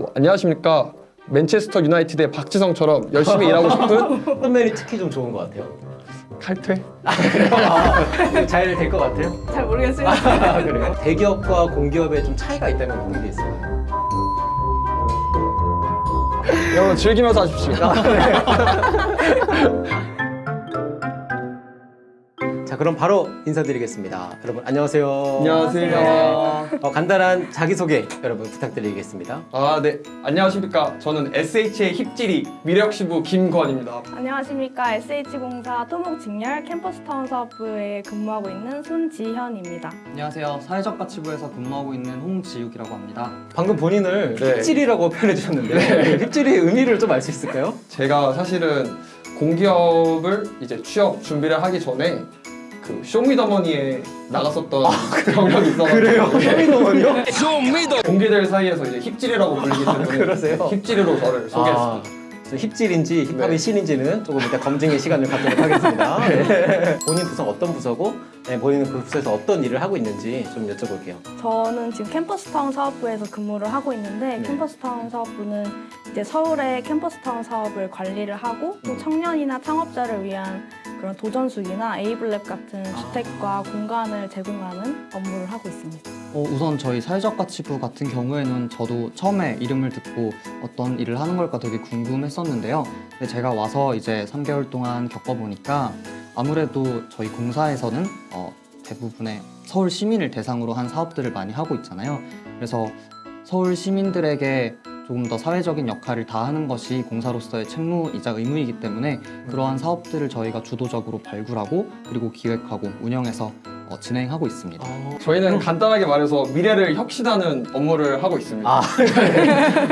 뭐, 안녕하십니까 맨체스터 유나이티드의 박지성처럼 열심히 일하고 싶은 선배님 특히 좀 좋은 것 같아요. 칼퇴 잘될 것 같아요? 잘 모르겠습니다. 아, 그래요? 대기업과 공기업의 좀 차이가 있다면 어떤 게 있어요? 여러분 즐기면서 하십시오 자 그럼 바로 인사드리겠습니다. 여러분 안녕하세요. 안녕하세요 어, 간단한 자기소개 여러분 부탁드리겠습니다. 아 네 안녕하십니까 저는 SH의 힙질이 미래혁신부 김건입니다 안녕하십니까. SH공사 토목직렬 캠퍼스타운 사업부에 근무하고 있는 손지현입니다. 안녕하세요. 사회적 가치부에서 근무하고 있는 홍지욱이라고 합니다. 방금 본인을 네. 힙질이라고 표현해 주셨는데 힙질의 의미를 좀 알 수 있을까요? 제가 사실은 공기업을 이제 취업 준비를 하기 전에 그 쇼미더머니에 나갔었던 경력이 있어가지고 쇼미더머니요? 공기들 사이에서 이제 힙질이라고 불리기 때문에 그러세요? 힙질이로 저를 소개했습니다 아, 저 힙질인지 힙합이 네. 신인지는 조금 이따 검증의 시간을 갖도록 하겠습니다. 네. 본인 부서가 어떤 부서고 네, 본인은 그 부서에서 어떤 일을 하고 있는지 좀 여쭤볼게요. 저는 지금 캠퍼스타운 사업부에서 근무를 하고 있는데 네. 캠퍼스타운 사업부는 이제 서울의 캠퍼스타운 사업을 관리를 하고 또 음. 청년이나 창업자를 위한 그런 도전숙이나 에이블랩 같은 아. 주택과 공간을 제공하는 업무를 하고 있습니다. 어, 우선 저희 사회적 가치부 같은 경우에는 저도 처음에 이름을 듣고 어떤 일을 하는 걸까 되게 궁금했었는데요. 근데 제가 와서 이제 3개월 동안 겪어보니까 아무래도 저희 공사에서는 어, 대부분의 서울 시민을 대상으로 한 사업들을 많이 하고 있잖아요. 그래서 서울 시민들에게 조금 더 사회적인 역할을 다하는 것이 공사로서의 책무이자 의무이기 때문에 그러한 사업들을 저희가 주도적으로 발굴하고 그리고 기획하고 운영해서 어, 진행하고 있습니다. 저희는 간단하게 말해서 미래를 혁신하는 업무를 하고 있습니다. 아,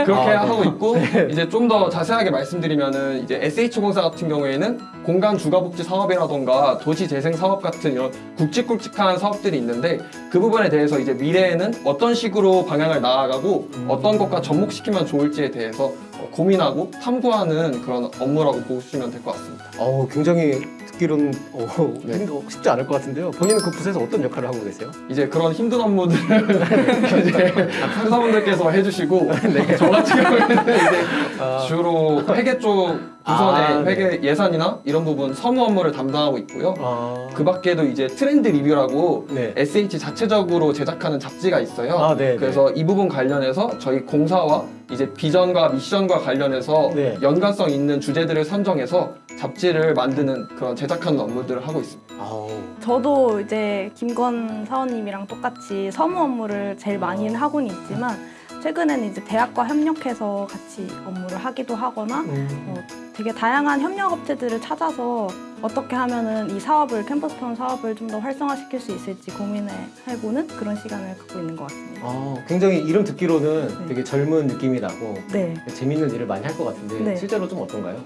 그렇게 아, 네. 하고 있고 이제 좀 더 자세하게 말씀드리면은 이제 SH공사 같은 경우에는 공간 주거복지 사업이라던가 도시 재생 사업 같은 이런 굵직굵직한 사업들이 있는데 그 부분에 대해서 이제 미래에는 어떤 식으로 방향을 나아가고 음. 어떤 것과 접목시키면 좋을지에 대해서 어, 고민하고 탐구하는 그런 업무라고 보시면 될 것 같습니다. 어, 굉장히 듣기로는 어, 네. 힘들- 쉽지 않을 것 같은데요. 본인은 그 부서에서 어떤 역할을 하고 계세요? 이제 그런 힘든 업무들을 이제 상사분들께서 해주시고 네. 저 같은 경우에는 이제 아, 주로 회계 쪽 부서의 아, 네. 회계 예산이나 이런 부분 서무 업무를 담당하고 있고요. 아, 그 밖에도 이제 트렌드 리뷰라고 네. SH 자체적으로 제작하는 잡지가 있어요. 아, 네, 그래서 이 부분 관련해서 저희 공사와 이제 비전과 미션과 관련해서 네. 연관성 있는 주제들을 선정해서 잡지를 만드는 그런 제작하는 업무들을 하고 있습니다. 아우, 저도 이제 김건 사원님이랑 똑같이 서무 업무를 제일 많이는 하고는 있지만 최근에는 이제 대학과 협력해서 같이 업무를 하기도 하거나 음. 어, 되게 다양한 협력 업체들을 찾아서 어떻게 하면 은 이 사업을 캠퍼스타운 사업을 좀 더 활성화시킬 수 있을지 고민을 해보는 그런 시간을 갖고 있는 것 같습니다. 아, 굉장히 이름 듣기로는 네. 되게 젊은 느낌이 나고 네. 재밌는 일을 많이 할 것 같은데 네. 실제로 좀 어떤가요?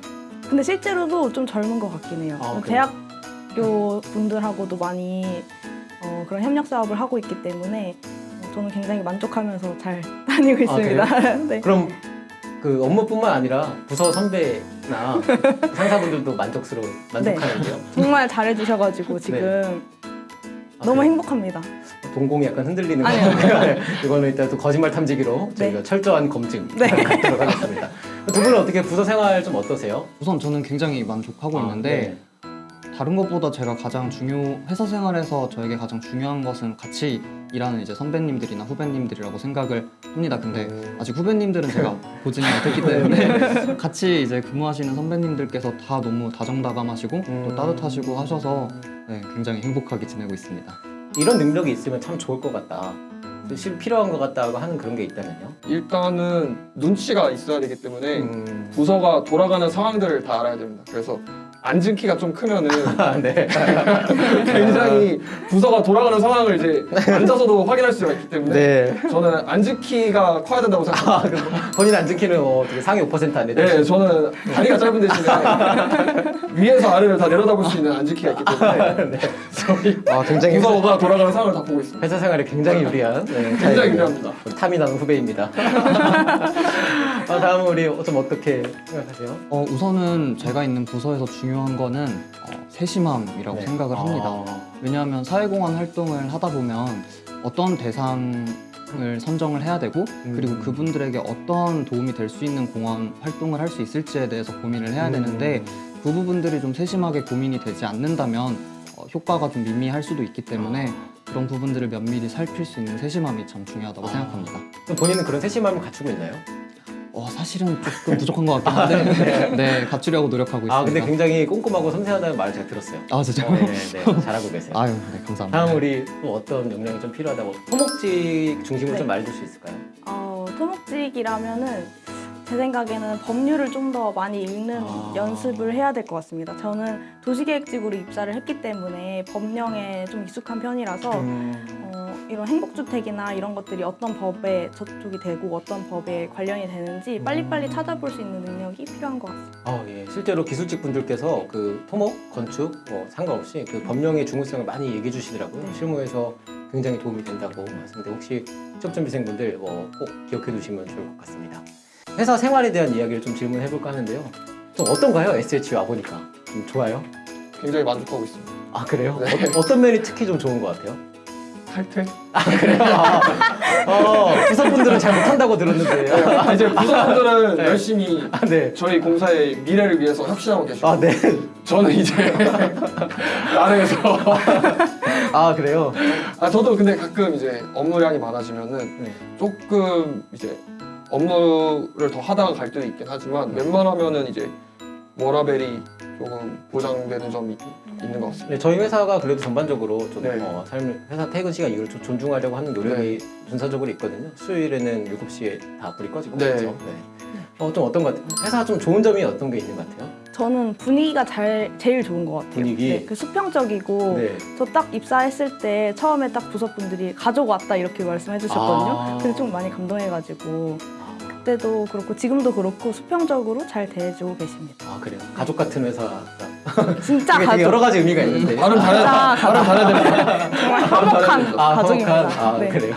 근데 실제로도 좀 젊은 것 같긴 해요. 아? 대학교 분들하고도 많이 어, 그런 협력 사업을 하고 있기 때문에 어, 저는 굉장히 만족하면서 잘 다니고 아, 있습니다. 네. 그럼 그 업무뿐만 아니라 부서 선배 나 상사분들도 만족스러워 만족하는데요. 정말 잘해주셔가지고 지금 아, 너무? 행복합니다. 동공이 약간 흔들리는 거 아니요. 같아요. 이거는 일단 또 거짓말 탐지기로 저희가 철저한 검증 네. 갖도록 하겠습니다. 두 분은 어떻게 부서 생활 좀 어떠세요? 우선 저는 굉장히 만족하고 아, 있는데 다른 것보다 제가 가장 중요 회사 생활에서 저에게 가장 중요한 것은 같이 일하는 이제 선배님들이나 후배님들이라고 생각을 합니다. 근데 음. 아직 후배님들은 제가 보지는 못했기 때문에 같이 이제 근무하시는 선배님들께서 다 너무 다정다감하시고 음. 또 따뜻하시고 하셔서 네, 굉장히 행복하게 지내고 있습니다. 이런 능력이 있으면 참 좋을 것 같다. 또실 필요한 것 같다고 하는 그런 게 있다면요? 일단은 눈치가 있어야 되기 때문에 음. 부서가 돌아가는 상황들을 다 알아야 됩니다. 그래서 앉은 키가 좀 크면은 아, 네. 굉장히 부서가 돌아가는 상황을 이제 앉아서도 확인할 수가 있기 때문에 네. 저는 앉은 키가 커야 된다고 생각합니다. 아, 본인 앉은 키는 어, 되게 상위 5% 안에 네, 저는 다리가 짧은 대신에 위에서 아래를 다 내려다볼 수 있는 앉은 키가 있기 때문에 저희 아, 굉장히 부서가 돌아가는 상황을 다 보고 있습니다. 회사 생활에 굉장히 유리한 네, 굉장히. 유리합니다. 탐이 나는 후배입니다. 아, 다음은 우리 좀 어떻게 생각하세요? 어, 우선은 제가 있는 부서에서 중요 한 거는 어, 세심함이라고 네. 생각을 합니다. 아, 왜냐하면 사회공헌 활동을 하다 보면 어떤 대상을 을 선정을 해야 되고 그리고 음. 그분들에게 어떤 도움이 될 수 있는 공원 활동을 할 수 있을지에 대해서 고민을 해야 음. 되는데 그 부분들이 좀 세심하게 고민이 되지 않는다면 어, 효과가 좀 미미할 수도 있기 때문에 그런 부분들을 면밀히 살필 수 있는 세심함이 참 중요하다고 아. 생각합니다. 본인은 그런 세심함을 갖추고 있나요? 어, 사실은 조금 부족한 것 같긴 한데 네 갖추려고 노력하고 있습니다. 아 근데 굉장히 꼼꼼하고 섬세하다는 말을 제가 들었어요. 아 진짜. 어, 네, 네, 잘하고 계세요. 아유 네 감사합니다. 다음 우리 또 어떤 역량이 좀 필요하다고 토목직 중심으로 네. 좀 말해줄 수 있을까요? 어, 토목직이라면은 제 생각에는 법률을 좀 더 많이 읽는 아. 연습을 해야 될 것 같습니다. 저는 도시계획직으로 입사를 했기 때문에 법령에 좀 익숙한 편이라서 어, 이런 행복주택이나 이런 것들이 어떤 법에 저쪽이 되고 어떤 법에 관련이 되는지 빨리빨리 찾아볼 수 있는 능력이 필요한 것 같습니다. 아, 예. 실제로 기술직 분들께서 그 토목, 건축 뭐 상관없이 그 법령의 중요성을 많이 얘기해 주시더라고요. 네. 실무에서 굉장히 도움이 된다고 말씀인데 혹시 취업준비생분들 뭐 꼭 기억해 두시면 좋을 것 같습니다. 회사 생활에 대한 이야기를 좀 질문해 볼까 하는데요. 좀 어떤가요? SH 와 보니까 좀 좋아요? 굉장히 만족하고 있습니다. 아 그래요? 네. 어떤, 어떤 면이 특히 좀 좋은 것 같아요? 탈퇴? 그래요? 어, 부서분들은 잘 못한다고 들었는데. 이제 부서분들은 네. 열심히 아, 네. 저희 공사의 미래를 위해서 혁신하고 계시고 아, 네. 저는 이제 나름에서 아, 그래요? 아 저도 근데 가끔 이제 업무량이 많아지면은 네. 조금 이제 업무를 더 하다가 갈 때도 있긴 하지만 웬만하면은 이제 워라벨이 조금 보장되는 점이 있는 것 같습니다. 네, 저희 회사가 그래도 전반적으로 좀 네. 어, 삶을 회사 퇴근 시간 이걸 좀 존중하려고 하는 노력이 분사적으로 있거든요. 수요일에는 7시에 다 불이 꺼지고 네. 그렇죠. 네. 어, 좀 어떤 것 같아요? 회사 좀 좋은 점이 어떤 게 있는 것 같아요? 저는 분위기가 잘, 제일 좋은 것 같아요. 분위기? 네, 그 수평적이고 네. 저딱 입사했을 때 처음에 딱 부서분들이 가족 왔다 이렇게 말씀해 주셨거든요. 아. 그래서 좀 많이 감동해가지고 그때도 그렇고 지금도 그렇고 수평적으로 잘 대해주고 계십니다. 아 그래요. 가족 같은 회사. 진짜 가족. 여러 가지 의미가 있는데. 발음 잘해야 발음 잘해야 됩니다. 정말 화목한 아, 가족입니다. 아 네. 그래요.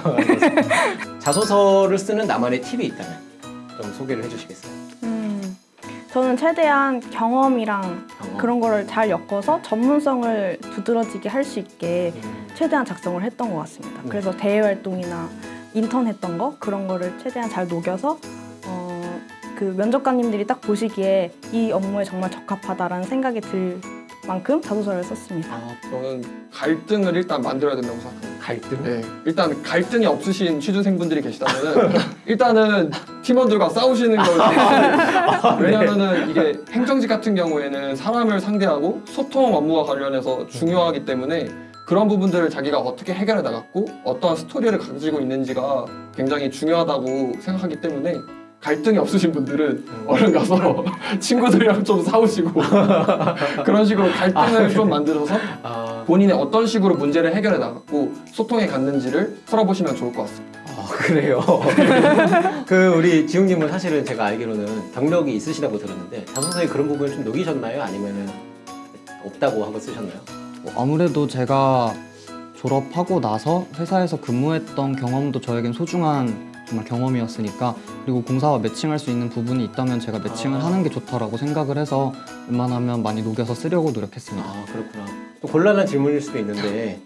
자소서를 쓰는 나만의 팁이 있다면 좀 소개를 해주시겠어요? 음, 저는 최대한 경험이랑 경험. 그런 거를 잘 엮어서 전문성을 두드러지게 할 수 있게 음. 최대한 작성을 했던 것 같습니다. 네. 그래서 대외 활동이나 인턴 했던 거 그런 거를 최대한 잘 녹여서 어, 그 면접관님들이 딱 보시기에 이 업무에 정말 적합하다라는 생각이 들 만큼 자소서를 썼습니다. 아, 저는 갈등을 일단 만들어야 된다고 생각합니다. 갈등? 네, 일단 갈등이 없으신 취준생분들이 계시다면 일단은 팀원들과 싸우시는 걸 왜냐하면 은 이게 행정직 같은 경우에는 사람을 상대하고 소통 업무와 관련해서 중요하기 때문에 그런 부분들을 자기가 어떻게 해결해 나갔고 어떠한 스토리를 가지고 있는지가 굉장히 중요하다고 생각하기 때문에 갈등이 없으신 분들은 얼른 가서 친구들이랑 좀 싸우시고 그런 식으로 갈등을 좀 만들어서 아, 본인의 어떤 식으로 문제를 해결해 나갔고 소통해 갔는지를 풀어보시면 좋을 것 같습니다. 아, 그래요. 그 우리 지웅님은 사실은 제가 알기로는 경력이 있으시다고 들었는데 자소서에 그런 부분을 좀 녹이셨나요? 아니면은 없다고 하고 쓰셨나요? 어, 아무래도 제가 졸업하고 나서 회사에서 근무했던 경험도 저에겐 소중한 정말 경험이었으니까 그리고 공사와 매칭할 수 있는 부분이 있다면 제가 매칭을 아. 하는 게 좋다라고 생각을 해서 웬만하면 많이 녹여서 쓰려고 노력했습니다. 아 그렇구나. 또 곤란한 질문일 수도 있는데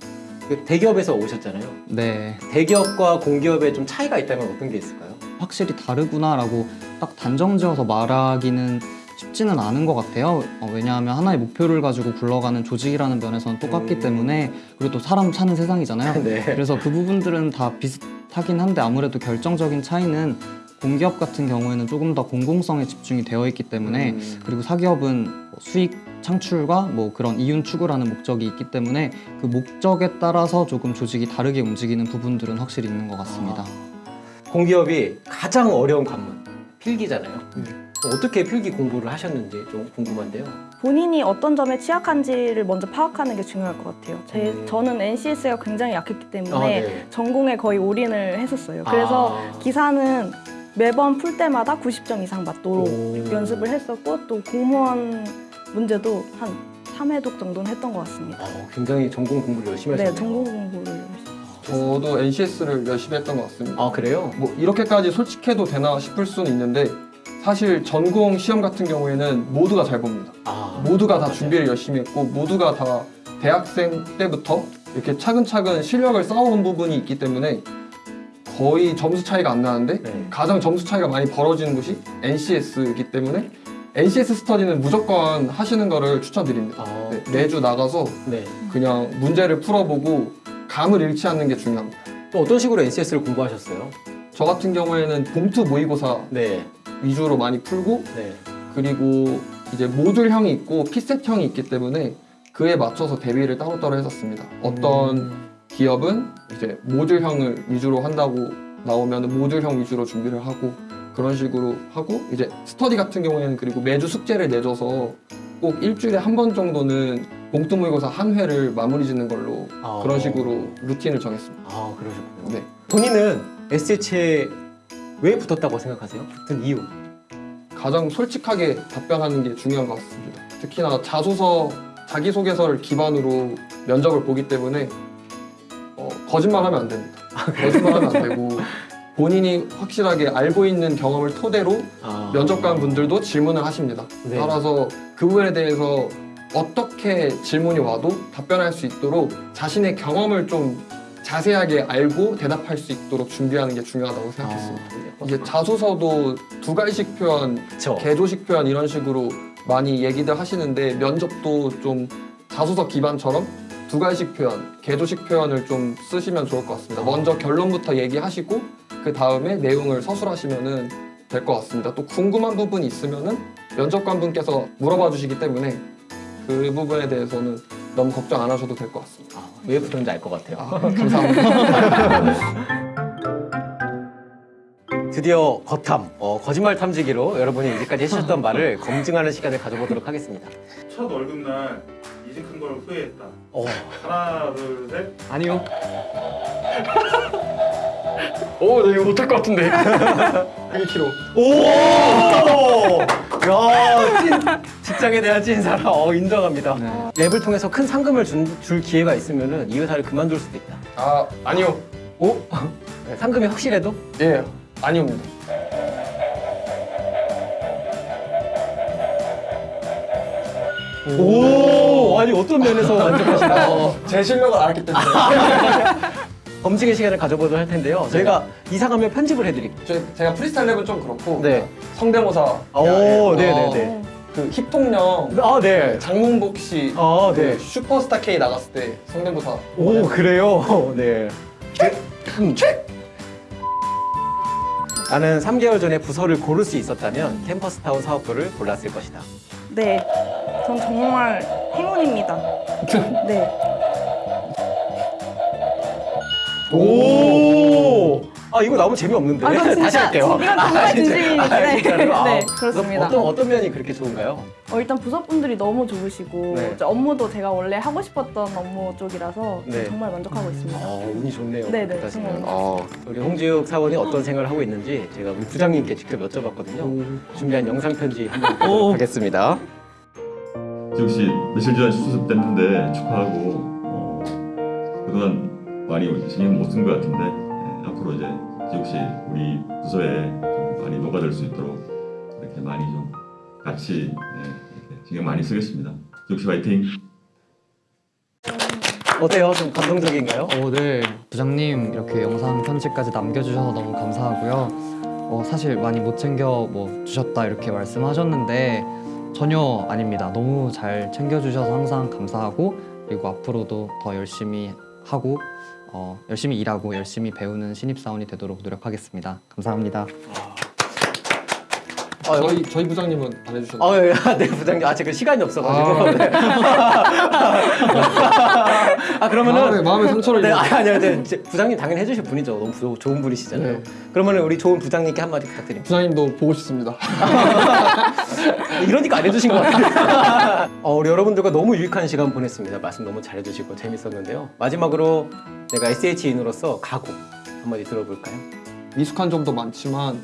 그 대기업에서 오셨잖아요. 네, 대기업과 공기업에 좀 차이가 있다면 어떤 게 있을까요? 확실히 다르구나라고 딱 단정 지어서 말하기는 쉽지는 않은 것 같아요. 어, 왜냐하면 하나의 목표를 가지고 굴러가는 조직이라는 면에서는 똑같기 음. 때문에 그리고 또 사람 사는 세상이잖아요. 네. 그래서 그 부분들은 다 비슷하긴 한데 아무래도 결정적인 차이는 공기업 같은 경우에는 조금 더 공공성에 집중이 되어 있기 때문에 음. 그리고 사기업은 뭐 수익 창출과 뭐 그런 이윤 추구라는 목적이 있기 때문에 그 목적에 따라서 조금 조직이 다르게 움직이는 부분들은 확실히 있는 것 같습니다. 아, 공기업이 가장 어려운 관문 필기잖아요. 음. 어떻게 필기 공부를 하셨는지 좀 궁금한데요. 본인이 어떤 점에 취약한지를 먼저 파악하는 게 중요할 것 같아요. 제, 음. 저는 NCS가 굉장히 약했기 때문에 아, 네. 전공에 거의 올인을 했었어요. 그래서 아. 기사는 매번 풀 때마다 90점 이상 맞도록 오. 연습을 했었고 또 공무원 문제도 한 3회독 정도는 했던 것 같습니다. 어, 굉장히 전공 공부를 열심히 네, 하셨네요. 전공 공부를 열심히. 저도 NCS를 열심히 했던 것 같습니다. 아 그래요? 뭐 이렇게까지 솔직해도 되나 싶을 수는 있는데 사실 전공 시험 같은 경우에는 모두가 잘 봅니다. 아 모두가 다. 준비를 열심히 했고 모두가 다 대학생 때부터 이렇게 차근차근 실력을 쌓아온 부분이 있기 때문에 거의 점수 차이가 안 나는데 네. 가장 점수 차이가 많이 벌어지는 곳이 NCS이기 때문에 NCS 스터디는 무조건 하시는 거를 추천드립니다. 아, 네, 매주 나가서 네. 그냥 문제를 풀어보고 감을 잃지 않는 게 중요합니다. 또 어떤 식으로 NCS를 공부하셨어요? 저 같은 경우에는 봉투 모의고사 네. 위주로 많이 풀고 네. 그리고 이제 모듈형이 있고 피셋형이 있기 때문에 그에 맞춰서 대비를 따로따로 했었습니다. 어떤 음. 기업은 이제 모듈형을 위주로 한다고 나오면 모듈형 위주로 준비를 하고 그런 식으로 하고 이제 스터디 같은 경우에는 그리고 매주 숙제를 내줘서 꼭 일주일에 한 번 정도는 봉투 모의고사 한 회를 마무리 짓는 걸로 아. 그런 식으로 루틴을 정했습니다. 아, 그러셨군요. 네. 본인은 SH에 왜 붙었다고 생각하세요? 붙은 이유? 가장 솔직하게 답변하는 게 중요한 것 같습니다. 특히나 자소서, 자기소개서를 기반으로 면접을 보기 때문에 어, 거짓말하면 안 됩니다. 거짓말하면 안 되고 본인이 확실하게 알고 있는 경험을 토대로 아. 면접관 분들도 질문을 하십니다. 네. 따라서 그 부분에 대해서 어떻게 질문이 와도 답변할 수 있도록 자신의 경험을 좀 자세하게 알고 대답할 수 있도록 준비하는 게 중요하다고 생각했습니다. 아, 이제 자소서도 두 가지씩 표현, 그쵸. 개조식 표현 이런 식으로 많이 얘기들 하시는데 면접도 좀 자소서 기반처럼 두 가지씩 표현, 개조식 표현을 좀 쓰시면 좋을 것 같습니다. 먼저 결론부터 얘기하시고 그 다음에 내용을 서술하시면은 될것 같습니다. 또 궁금한 부분이 있으면은 면접관 분께서 물어봐 주시기 때문에 그 부분에 대해서는 너무 걱정 안 하셔도 될 것 같습니다. 아, 왜 붙었는지 알 것 같아요. 아, 감사합니다. 드디어 거탐, 어, 거짓말 탐지기로 여러분이 이제까지 해주셨던 말을 검증하는 시간을 가져보도록 하겠습니다. 첫 월급날 이직한 걸 후회했다. 어, 하나, 둘, 셋. 아니요. 오, 나 이거 못할 것 같은데. 1kg. 오! 야, 찐, 직장에 대한 찐 사람, 어, 인정합니다. 네. 랩을 통해서 큰 상금을 준, 줄 기회가 있으면 이 회사를 그만둘 수도 있다. 아, 아니요. 오? 네, 상금이 확실해도? 예, 아니옵니다. 오! 아니, 어떤 면에서 만족하시나요? 제 실력을 알기 때문에. 검증의 시간을 가져보도록 할 텐데요. 저희가 이사가면 편집을 해드릴게요. 저, 제가 프리스타일 랩은 좀 그렇고 네. 성대모사 오, 예, 네네네. 그 힙동령 아, 네. 장문복 씨 아, 그 네. 슈퍼스타 K 나갔을 때 성대모사 오, 그래요? 네. 나는 3개월 전에 부서를 고를 수 있었다면 캠퍼스타운 사업부를 골랐을 것이다. 네, 전 정말 행운입니다. 네, 오! 아, 이거 너무 재미없는데. 아, 진짜- 다시 할게요. 이건 정말 진짜- 진심입니다. 아, 네. 진짜로? 아, 네, 그렇습니다. 어떤, 어떤 면이 그렇게 좋은가요? 어, 일단 부서분들이 너무 좋으시고 네. 업무도 제가 원래 하고 싶었던 업무 쪽이라서 네. 정말 만족하고 있습니다. 어, 운이 좋네요. 네네. 정말. 어, 우리 홍지욱 사원이 어떤 생각을 하고 있는지 제가 우리 부장님께 직접 여쭤봤거든요. 준비한 영상 편지 한번 보도록 하겠습니다. 지욱 씨 며칠 전에 수습 됐는데 축하하고 어, 그동안 많이 신경 못 쓴 것 같은데 예, 앞으로 이제 씨 우리 부서에 좀 많이 녹아들 수 있도록 이렇게 많이 좀 같이 예, 이렇게 신경 많이 쓰겠습니다. 지욱 씨 화이팅! 어때요? 좀 감동적인가요? 어, 네. 부장님 이렇게 영상 편지까지 남겨주셔서 너무 감사하고요. 어, 사실 많이 못 챙겨 뭐 주셨다 이렇게 말씀하셨는데 전혀 아닙니다. 너무 잘 챙겨주셔서 항상 감사하고 그리고 앞으로도 더 열심히 하고 어, 열심히 일하고 열심히 배우는 신입사원이 되도록 노력하겠습니다. 감사합니다. 아, 저희 저희 부장님은 안 해주셨나요? 아, 예, 아, 네, 부장님. 아, 제가 시간이 없어가지고. 아. 네. 아, 그러면은. 마음에, 마음에 상처를 네, 아니, 아니, 아니, 이제 부장님 당연히 해주실 분이죠. 너무 부- 좋은 분이시잖아요. 네. 그러면은 우리 좋은 부장님께 한마디 부탁드립니다. 부장님도 보고 싶습니다. 이러니까 안 해주신 것 같아요. 어, 우리 여러분들과 너무 유익한 시간 보냈습니다. 말씀 너무 잘해주시고 재밌었는데요. 마지막으로 내가 SH인으로서 각오 한마디 들어볼까요? 미숙한 점도 많지만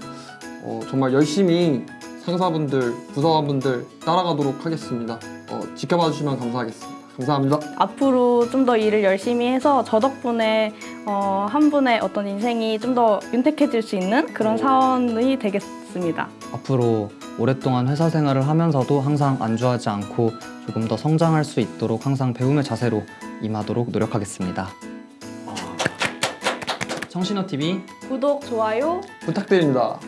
어, 정말 열심히 상사분들, 부서원분들 따라가도록 하겠습니다. 어, 지켜봐 주시면 감사하겠습니다. 감사합니다. 앞으로 좀 더 일을 열심히 해서 저 덕분에 어, 한 분의 어떤 인생이 좀 더 윤택해질 수 있는 그런 사원이 되겠습니다. 앞으로 오랫동안 회사 생활을 하면서도 항상 안주하지 않고 조금 더 성장할 수 있도록 항상 배움의 자세로 임하도록 노력하겠습니다. 청신호 TV 구독, 좋아요 부탁드립니다.